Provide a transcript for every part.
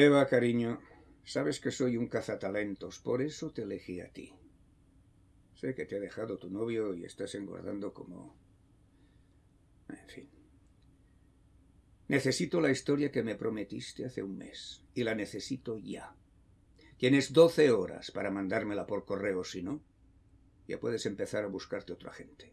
Eva, cariño, sabes que soy un cazatalentos, por eso te elegí a ti. Sé que te ha dejado tu novio y estás engordando como... En fin. Necesito la historia que me prometiste hace un mes, y la necesito ya. Tienes doce horas para mandármela por correo, si no, ya puedes empezar a buscarte otra gente.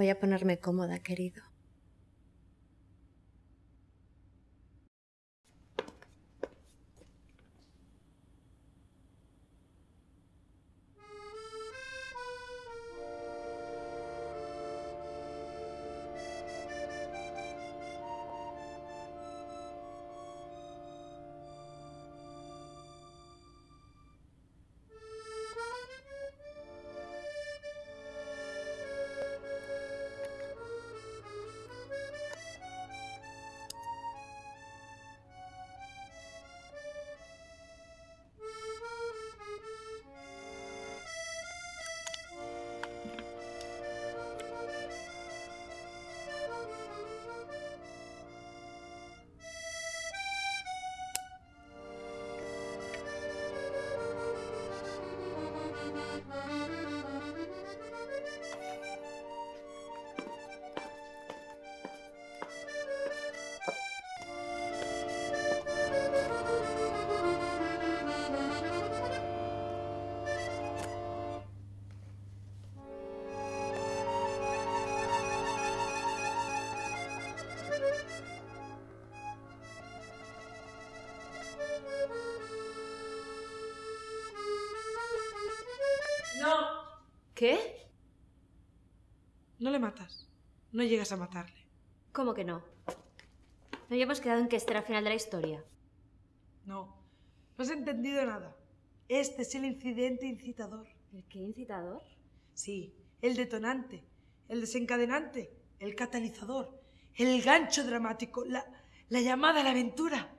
Voy a ponerme cómoda, querido. ¿Qué? No le matas. No llegas a matarle. ¿Cómo que no? ¿No habíamos quedado en que este era el final de la historia? No. No has entendido nada. Este es el incidente incitador. ¿El qué incitador? Sí, el detonante, el desencadenante, el catalizador, el gancho dramático, la, la llamada a la aventura.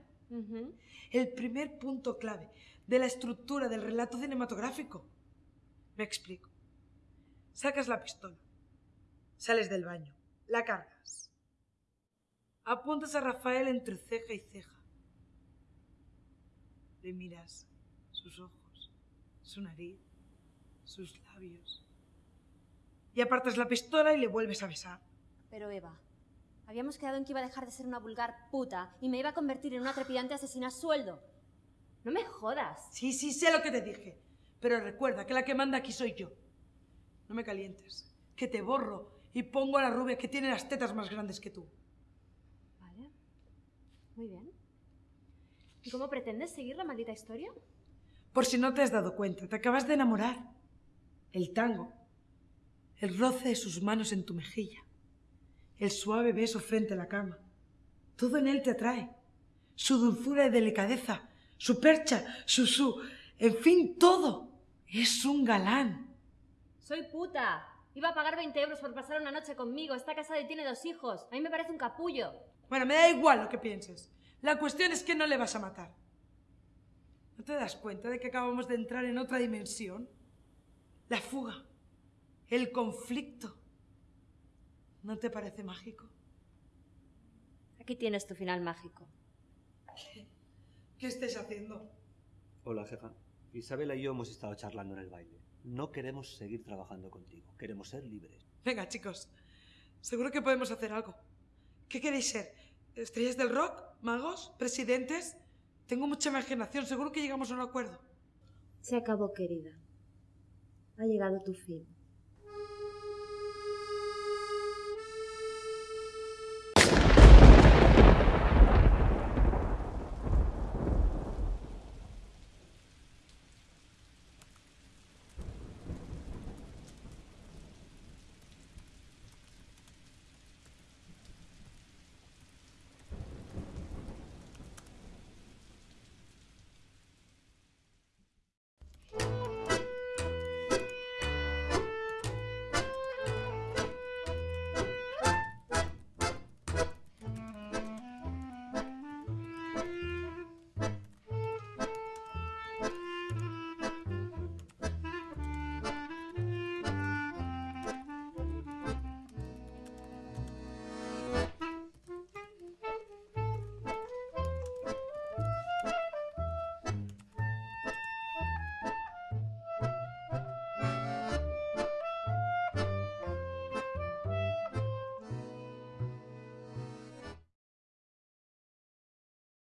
El primer punto clave de la estructura del relato cinematográfico. Me explico. Sacas la pistola, sales del baño, la cargas, apuntas a Rafael entre ceja y ceja. Le miras sus ojos, su nariz, sus labios. Y apartas la pistola y le vuelves a besar. Pero Eva, habíamos quedado en que iba a dejar de ser una vulgar puta y me iba a convertir en una trepidante asesina a sueldo. No me jodas. Sí, sí, sé lo que te dije. Pero recuerda que la que manda aquí soy yo. No me calientes. Que te borro y pongo a la rubia que tiene las tetas más grandes que tú. Vale. Muy bien. ¿Y cómo pretendes seguir la maldita historia? Por si no te has dado cuenta, te acabas de enamorar. El tango. El roce de sus manos en tu mejilla. El suave beso frente a la cama. Todo en él te atrae. Su dulzura y delicadeza. Su percha. Su su. En fin, todo. Es un galán. Soy puta. Iba a pagar 20 euros por pasar una noche conmigo. Está casado y tiene dos hijos. A mí me parece un capullo. Bueno, me da igual lo que pienses. La cuestión es que no le vas a matar. ¿No te das cuenta de que acabamos de entrar en otra dimensión? La fuga. El conflicto. ¿No te parece mágico? Aquí tienes tu final mágico. ¿Qué estés haciendo? Hola, jefa. Isabela y yo hemos estado charlando en el baile. No queremos seguir trabajando contigo. Queremos ser libres. Venga, chicos. Seguro que podemos hacer algo. ¿Qué queréis ser? ¿Estrellas del rock? ¿Magos? ¿Presidentes? Tengo mucha imaginación. Seguro que llegamos a un acuerdo. Se acabó, querida. Ha llegado tu fin.